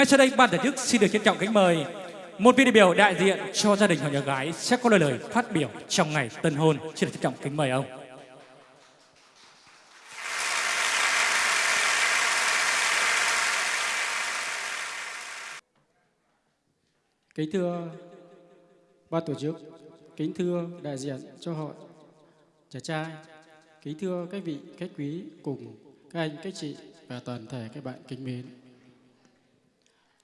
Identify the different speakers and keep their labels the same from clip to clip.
Speaker 1: Ngay sau đây ban tổ chức xin được trân trọng kính mời một vị đại biểu đại diện cho gia đình họ nhà gái sẽ có lời lời phát biểu trong ngày tân hôn. Xin được trân trọng kính mời ông.
Speaker 2: Kính thưa ban tổ chức, kính thưa đại diện cho họ trẻ trai, kính thưa các vị khách quý cùng các anh, các chị và toàn thể các bạn kính mến.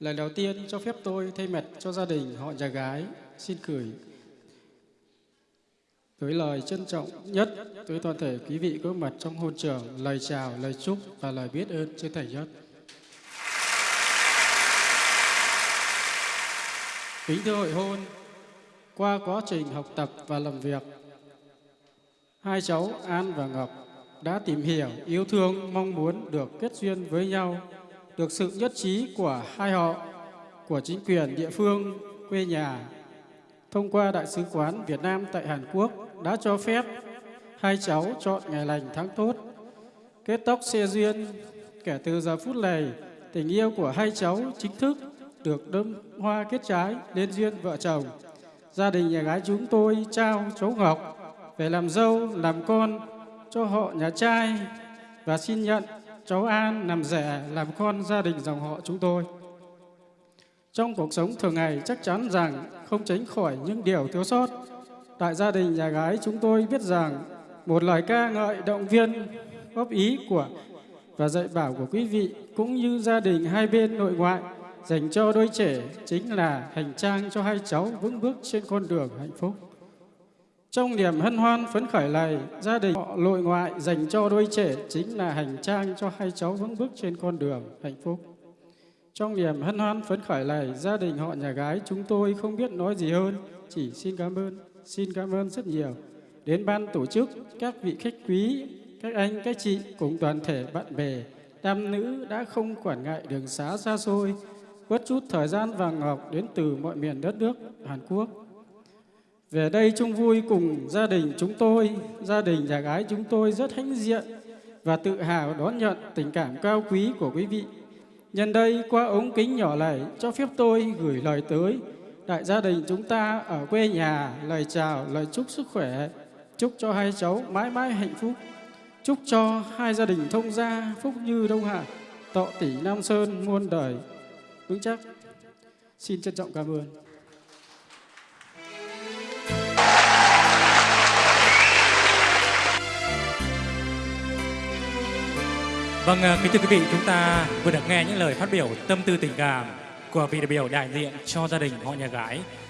Speaker 2: Lời đầu tiên cho phép tôi thay mặt cho gia đình họ nhà gái xin gửi tới lời trân trọng nhất tới toàn thể quý vị có mặt trong hôn trường lời chào, lời chúc và lời biết ơn chân thành nhất. Kính thưa hội hôn, qua quá trình học tập và làm việc, hai cháu An và Ngọc đã tìm hiểu, yêu thương, mong muốn được kết duyên với nhau, được sự nhất trí của hai họ, của chính quyền địa phương, quê nhà. Thông qua Đại sứ quán Việt Nam tại Hàn Quốc đã cho phép hai cháu chọn ngày lành tháng tốt, kết tóc xe duyên. Kể từ giờ phút này, tình yêu của hai cháu chính thức được đơm hoa kết trái lên duyên vợ chồng. Gia đình nhà gái chúng tôi trao cháu Ngọc về làm dâu, làm con cho họ nhà trai và xin nhận cháu An làm rẻ làm con gia đình dòng họ chúng tôi. Trong cuộc sống thường ngày, chắc chắn rằng không tránh khỏi những điều thiếu sót. Tại gia đình nhà gái chúng tôi biết rằng một lời ca ngợi động viên, góp ý của và dạy bảo của quý vị cũng như gia đình hai bên nội ngoại dành cho đôi trẻ chính là hành trang cho hai cháu vững bước trên con đường hạnh phúc. Trong niềm hân hoan phấn khởi này, gia đình họ nội ngoại dành cho đôi trẻ chính là hành trang cho hai cháu vững bước trên con đường hạnh phúc. Trong niềm hân hoan phấn khởi này, gia đình họ nhà gái chúng tôi không biết nói gì hơn, chỉ xin cảm ơn, xin cảm ơn rất nhiều đến ban tổ chức, các vị khách quý, các anh, các chị cùng toàn thể bạn bè, nam nữ đã không quản ngại đường xá xa xôi, bất chút thời gian vàng ngọc đến từ mọi miền đất nước Hàn Quốc. Về đây chung vui cùng gia đình chúng tôi, gia đình nhà gái chúng tôi rất hãnh diện và tự hào đón nhận tình cảm cao quý của quý vị. Nhân đây qua ống kính nhỏ này cho phép tôi gửi lời tới đại gia đình chúng ta ở quê nhà lời chào, lời chúc sức khỏe, chúc cho hai cháu mãi mãi hạnh phúc. Chúc cho hai gia đình thông gia phúc như Đông Hạ, tọ tỷ Nam Sơn muôn đời vững chắc. Xin trân trọng cảm ơn.
Speaker 1: Vâng, ờ, kính thưa quý vị, chúng ta vừa được nghe những lời phát biểu tâm tư tình cảm của vị đại biểu đại diện cho gia đình họ nhà gái.